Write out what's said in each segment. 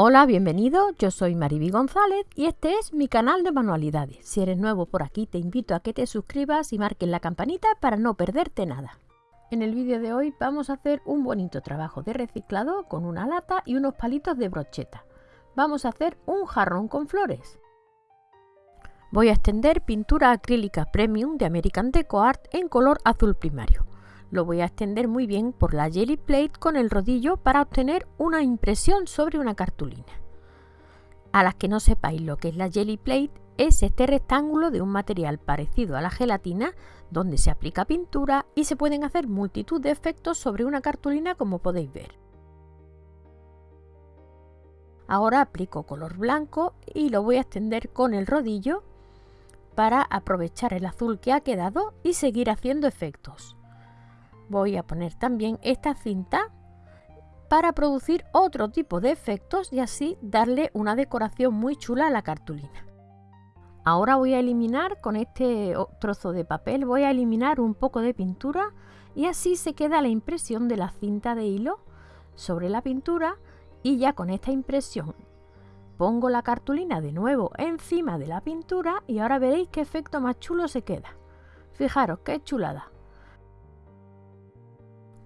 Hola, bienvenido, yo soy Mariby González y este es mi canal de manualidades. Si eres nuevo por aquí te invito a que te suscribas y marques la campanita para no perderte nada. En el vídeo de hoy vamos a hacer un bonito trabajo de reciclado con una lata y unos palitos de brocheta. Vamos a hacer un jarrón con flores. Voy a extender pintura acrílica premium de American Deco Art en color azul primario. Lo voy a extender muy bien por la Jelly Plate con el rodillo para obtener una impresión sobre una cartulina. A las que no sepáis lo que es la Jelly Plate, es este rectángulo de un material parecido a la gelatina donde se aplica pintura y se pueden hacer multitud de efectos sobre una cartulina como podéis ver. Ahora aplico color blanco y lo voy a extender con el rodillo para aprovechar el azul que ha quedado y seguir haciendo efectos voy a poner también esta cinta para producir otro tipo de efectos y así darle una decoración muy chula a la cartulina. Ahora voy a eliminar con este trozo de papel, voy a eliminar un poco de pintura y así se queda la impresión de la cinta de hilo sobre la pintura y ya con esta impresión pongo la cartulina de nuevo encima de la pintura y ahora veréis qué efecto más chulo se queda. Fijaros qué chulada.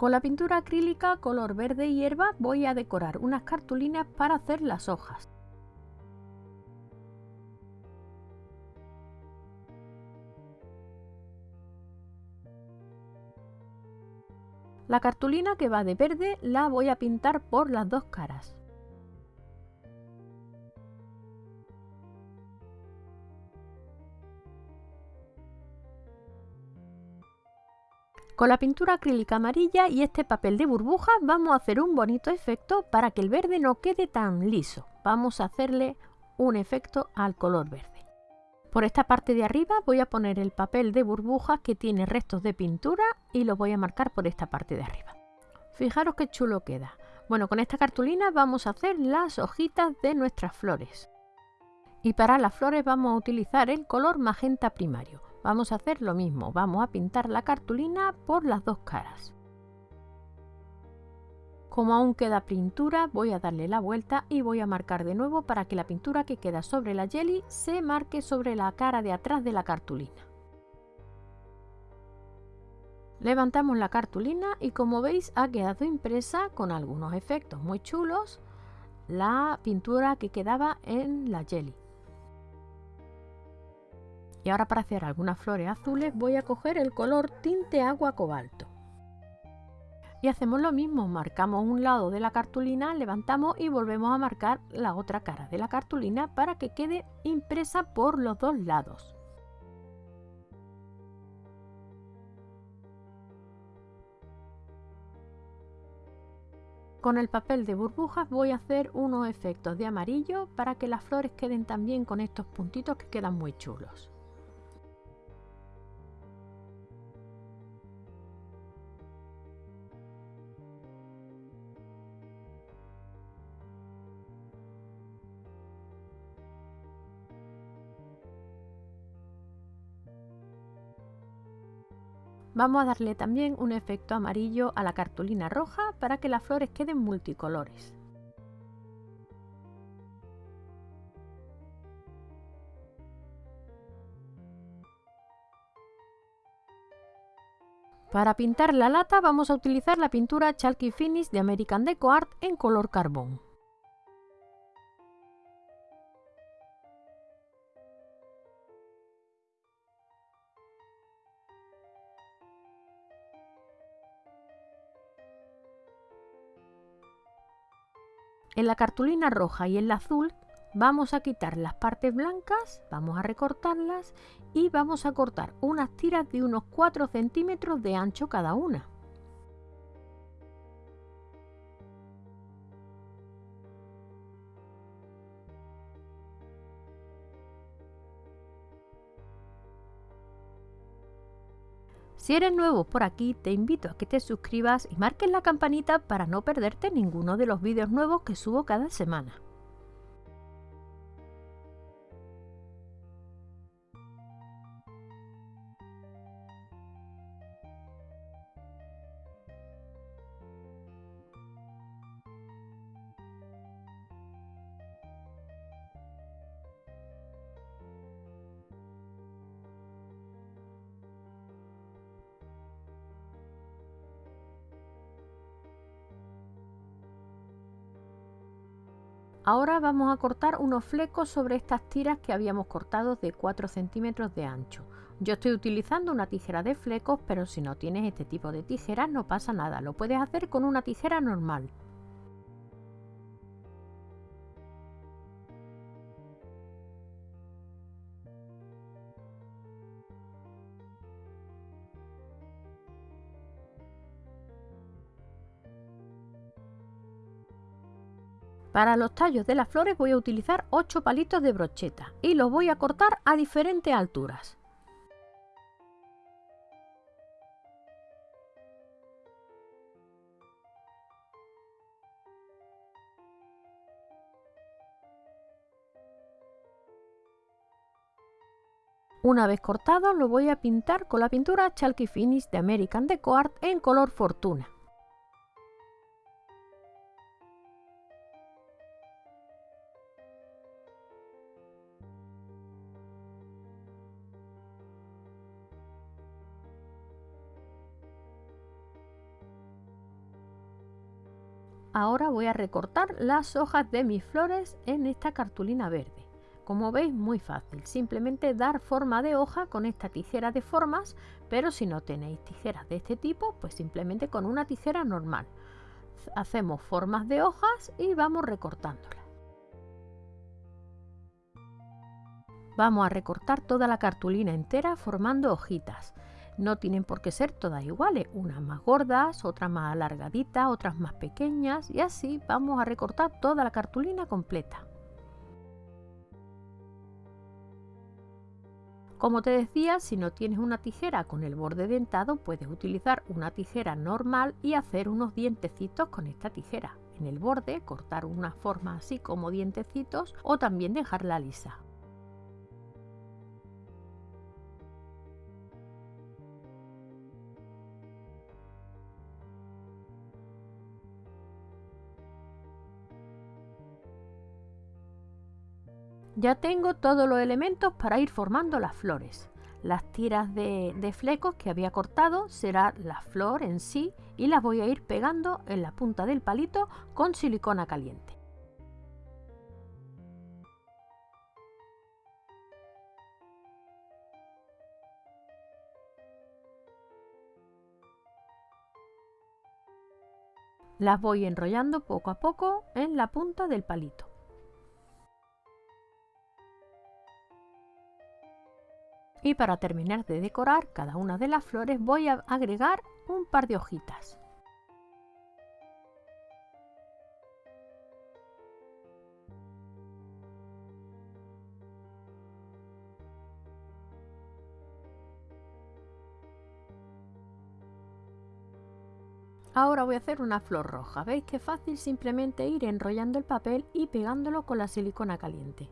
Con la pintura acrílica color verde hierba voy a decorar unas cartulinas para hacer las hojas. La cartulina que va de verde la voy a pintar por las dos caras. Con la pintura acrílica amarilla y este papel de burbujas vamos a hacer un bonito efecto para que el verde no quede tan liso. Vamos a hacerle un efecto al color verde. Por esta parte de arriba voy a poner el papel de burbujas que tiene restos de pintura y lo voy a marcar por esta parte de arriba. Fijaros qué chulo queda. Bueno, con esta cartulina vamos a hacer las hojitas de nuestras flores. Y para las flores vamos a utilizar el color magenta primario. Vamos a hacer lo mismo, vamos a pintar la cartulina por las dos caras. Como aún queda pintura, voy a darle la vuelta y voy a marcar de nuevo para que la pintura que queda sobre la jelly se marque sobre la cara de atrás de la cartulina. Levantamos la cartulina y como veis ha quedado impresa con algunos efectos muy chulos la pintura que quedaba en la jelly. Y ahora para hacer algunas flores azules voy a coger el color tinte agua cobalto. Y hacemos lo mismo, marcamos un lado de la cartulina, levantamos y volvemos a marcar la otra cara de la cartulina para que quede impresa por los dos lados. Con el papel de burbujas voy a hacer unos efectos de amarillo para que las flores queden también con estos puntitos que quedan muy chulos. Vamos a darle también un efecto amarillo a la cartulina roja para que las flores queden multicolores. Para pintar la lata vamos a utilizar la pintura Chalky Finish de American Deco Art en color carbón. En la cartulina roja y en la azul vamos a quitar las partes blancas, vamos a recortarlas y vamos a cortar unas tiras de unos 4 centímetros de ancho cada una. Si eres nuevo por aquí, te invito a que te suscribas y marques la campanita para no perderte ninguno de los vídeos nuevos que subo cada semana. Ahora vamos a cortar unos flecos sobre estas tiras que habíamos cortado de 4 centímetros de ancho. Yo estoy utilizando una tijera de flecos, pero si no tienes este tipo de tijeras no pasa nada, lo puedes hacer con una tijera normal. Para los tallos de las flores voy a utilizar 8 palitos de brocheta y los voy a cortar a diferentes alturas. Una vez cortado lo voy a pintar con la pintura Chalky Finish de American Deco Art en color Fortuna. Ahora voy a recortar las hojas de mis flores en esta cartulina verde. Como veis muy fácil, simplemente dar forma de hoja con esta tijera de formas, pero si no tenéis tijeras de este tipo, pues simplemente con una tijera normal. Hacemos formas de hojas y vamos recortándolas. Vamos a recortar toda la cartulina entera formando hojitas. No tienen por qué ser todas iguales, unas más gordas, otras más alargaditas, otras más pequeñas y así vamos a recortar toda la cartulina completa. Como te decía, si no tienes una tijera con el borde dentado, puedes utilizar una tijera normal y hacer unos dientecitos con esta tijera. En el borde cortar una forma así como dientecitos o también dejarla lisa. Ya tengo todos los elementos para ir formando las flores. Las tiras de, flecos que había cortado será la flor en sí y las voy a ir pegando en la punta del palito con silicona caliente. Las voy enrollando poco a poco en la punta del palito. Y para terminar de decorar cada una de las flores voy a agregar un par de hojitas. Ahora voy a hacer una flor roja. ¿Veis qué fácil? Simplemente ir enrollando el papel y pegándolo con la silicona caliente.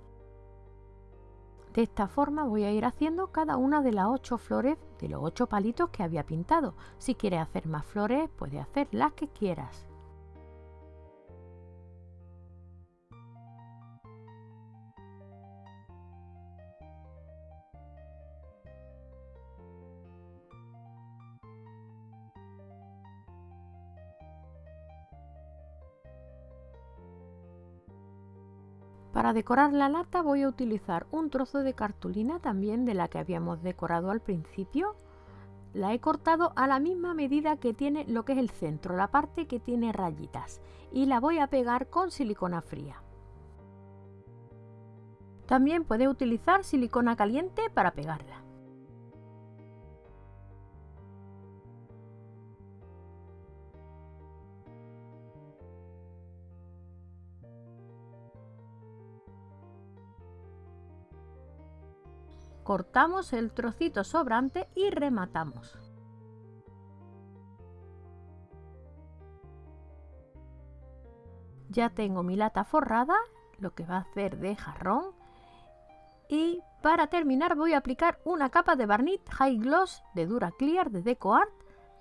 De esta forma voy a ir haciendo cada una de las ocho flores de los ocho palitos que había pintado. Si quieres hacer más flores, puedes hacer las que quieras. Para decorar la lata voy a utilizar un trozo de cartulina también de la que habíamos decorado al principio. La he cortado a la misma medida que tiene lo que es el centro, la parte que tiene rayitas. Y la voy a pegar con silicona fría. También puedes utilizar silicona caliente para pegarla. Cortamos el trocito sobrante y rematamos. Ya tengo mi lata forrada, lo que va a hacer de jarrón. Y para terminar voy a aplicar una capa de barniz High Gloss de Dura Clear de Deco Art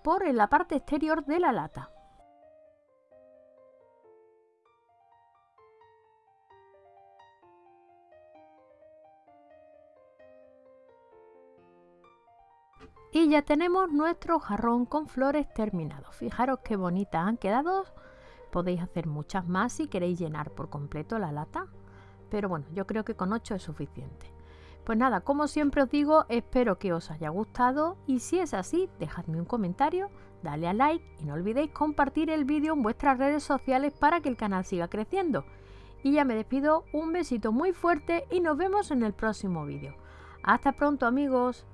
por la parte exterior de la lata. Y ya tenemos nuestro jarrón con flores terminado. Fijaros qué bonitas han quedado. Podéis hacer muchas más si queréis llenar por completo la lata. Pero bueno, yo creo que con 8 es suficiente. Pues nada, como siempre os digo, espero que os haya gustado y si es así, dejadme un comentario, dale a like y no olvidéis compartir el vídeo en vuestras redes sociales para que el canal siga creciendo. Y ya me despido, un besito muy fuerte y nos vemos en el próximo vídeo. Hasta pronto amigos.